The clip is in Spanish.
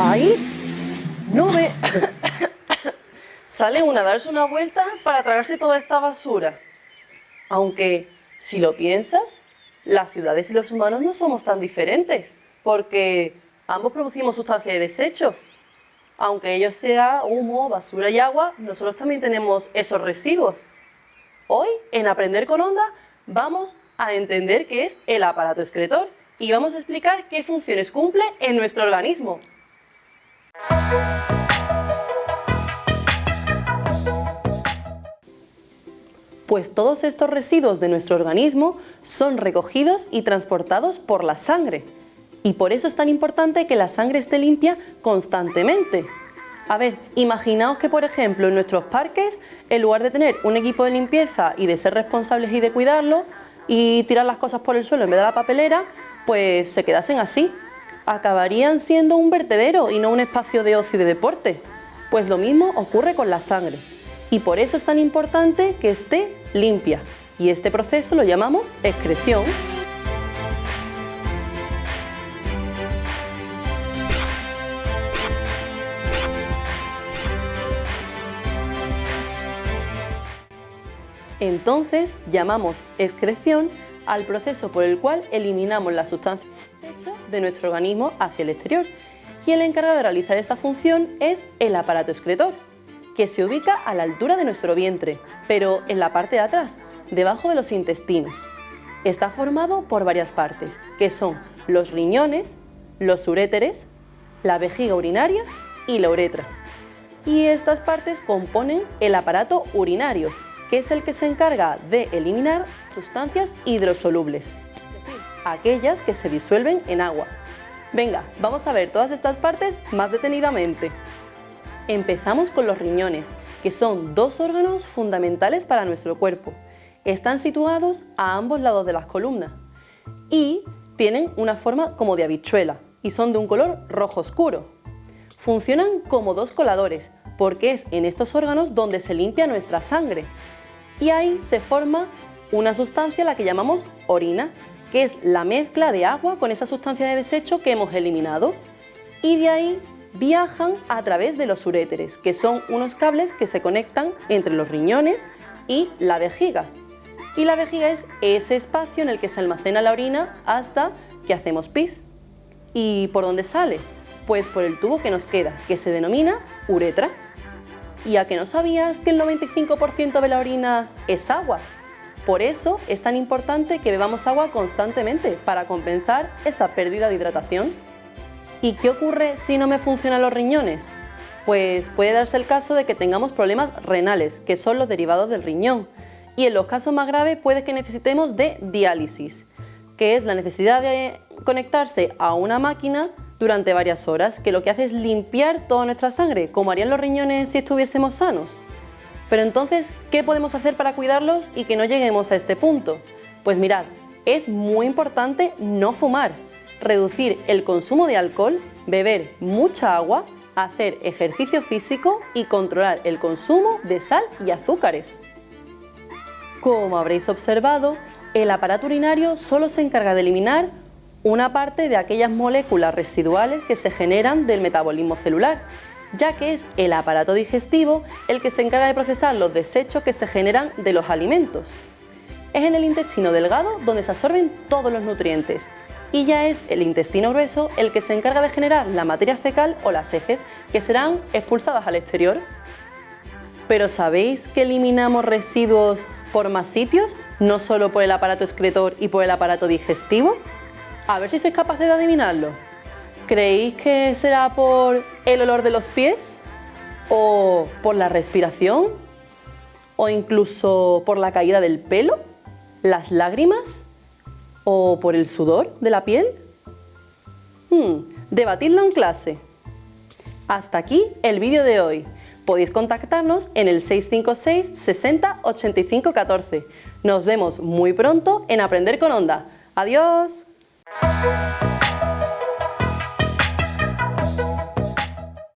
¡Ahí! ¡No ve! Sale una a darse una vuelta para tragarse toda esta basura. Aunque, si lo piensas, las ciudades y los humanos no somos tan diferentes, porque ambos producimos sustancias de desecho. Aunque ellos sea humo, basura y agua, nosotros también tenemos esos residuos. Hoy, en Aprender con Onda, vamos a entender qué es el aparato excretor y vamos a explicar qué funciones cumple en nuestro organismo. Pues todos estos residuos de nuestro organismo son recogidos y transportados por la sangre. Y por eso es tan importante que la sangre esté limpia constantemente. A ver, imaginaos que por ejemplo en nuestros parques, en lugar de tener un equipo de limpieza y de ser responsables y de cuidarlo, y tirar las cosas por el suelo en vez de la papelera, pues se quedasen así. Acabarían siendo un vertedero y no un espacio de ocio y de deporte. Pues lo mismo ocurre con la sangre. Y por eso es tan importante que esté limpia. Y este proceso lo llamamos excreción. Entonces llamamos excreción al proceso por el cual eliminamos la sustancia de nuestro organismo hacia el exterior. Y el encargado de realizar esta función es el aparato excretor, que se ubica a la altura de nuestro vientre, pero en la parte de atrás, debajo de los intestinos. Está formado por varias partes, que son los riñones, los uréteres, la vejiga urinaria y la uretra. Y estas partes componen el aparato urinario, que es el que se encarga de eliminar sustancias hidrosolubles, aquellas que se disuelven en agua. Venga, vamos a ver todas estas partes más detenidamente. Empezamos con los riñones, que son dos órganos fundamentales para nuestro cuerpo. Están situados a ambos lados de las columnas y tienen una forma como de habichuela y son de un color rojo oscuro. Funcionan como dos coladores, porque es en estos órganos donde se limpia nuestra sangre. Y ahí se forma una sustancia la que llamamos orina, que es la mezcla de agua con esa sustancia de desecho que hemos eliminado. Y de ahí viajan a través de los uréteres, que son unos cables que se conectan entre los riñones y la vejiga. Y la vejiga es ese espacio en el que se almacena la orina hasta que hacemos pis. ¿Y por dónde sale? Pues por el tubo que nos queda, que se denomina uretra. ¿Y a que no sabías que el 95% de la orina es agua? Por eso es tan importante que bebamos agua constantemente para compensar esa pérdida de hidratación. ¿Y qué ocurre si no me funcionan los riñones? Pues puede darse el caso de que tengamos problemas renales, que son los derivados del riñón. Y en los casos más graves puede que necesitemos de diálisis, que es la necesidad de conectarse a una máquina durante varias horas, que lo que hace es limpiar toda nuestra sangre, como harían los riñones si estuviésemos sanos. Pero entonces, ¿qué podemos hacer para cuidarlos y que no lleguemos a este punto? Pues mirad, es muy importante no fumar, reducir el consumo de alcohol, beber mucha agua, hacer ejercicio físico y controlar el consumo de sal y azúcares. Como habréis observado, el aparato urinario solo se encarga de eliminar una parte de aquellas moléculas residuales que se generan del metabolismo celular, ya que es el aparato digestivo el que se encarga de procesar los desechos que se generan de los alimentos. Es en el intestino delgado donde se absorben todos los nutrientes y ya es el intestino grueso el que se encarga de generar la materia fecal o las heces que serán expulsadas al exterior. Pero ¿sabéis que eliminamos residuos por más sitios? No solo por el aparato excretor y por el aparato digestivo. A ver si sois capaces de adivinarlo. ¿Creéis que será por el olor de los pies? ¿O por la respiración? ¿O incluso por la caída del pelo? ¿Las lágrimas? ¿O por el sudor de la piel? Hmm, debatidlo en clase. Hasta aquí el vídeo de hoy. Podéis contactarnos en el 656 60 85 14. Nos vemos muy pronto en Aprender con Onda. ¡Adiós! Música